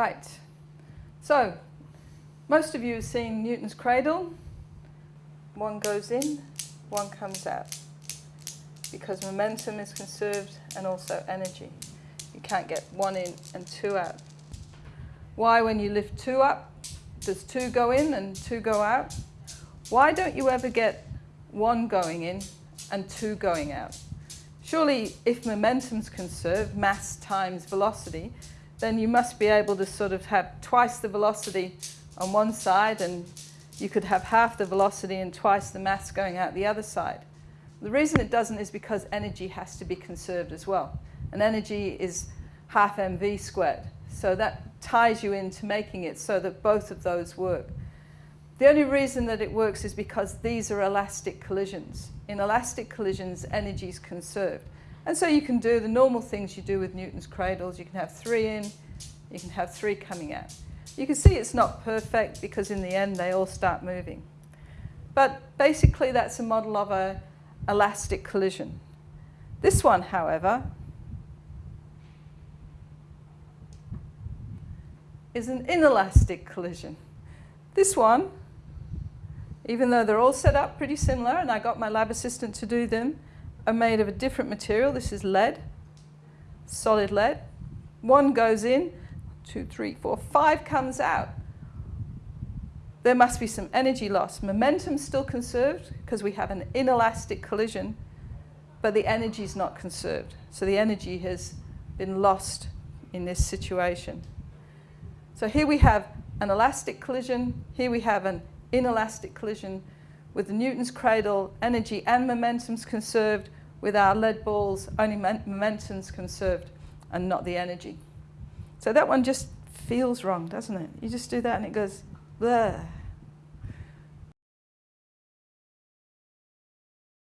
Right. So, most of you have seen Newton's cradle. One goes in, one comes out. Because momentum is conserved and also energy. You can't get one in and two out. Why, when you lift two up, does two go in and two go out? Why don't you ever get one going in and two going out? Surely, if momentum's conserved, mass times velocity, then you must be able to sort of have twice the velocity on one side and you could have half the velocity and twice the mass going out the other side. The reason it doesn't is because energy has to be conserved as well. And energy is half mv squared. So that ties you into making it so that both of those work. The only reason that it works is because these are elastic collisions. In elastic collisions, energy is conserved. And so you can do the normal things you do with Newton's cradles. You can have three in, you can have three coming out. You can see it's not perfect because in the end they all start moving. But basically that's a model of an elastic collision. This one, however, is an inelastic collision. This one, even though they're all set up pretty similar, and I got my lab assistant to do them, are made of a different material. This is lead, solid lead. One goes in, two, three, four, five comes out. There must be some energy loss. Momentum still conserved because we have an inelastic collision, but the energy is not conserved. So the energy has been lost in this situation. So here we have an elastic collision, here we have an inelastic collision with the Newton's cradle, energy and momentum's conserved, with our lead balls, only momentum's conserved and not the energy. So that one just feels wrong, doesn't it? You just do that and it goes, bleh.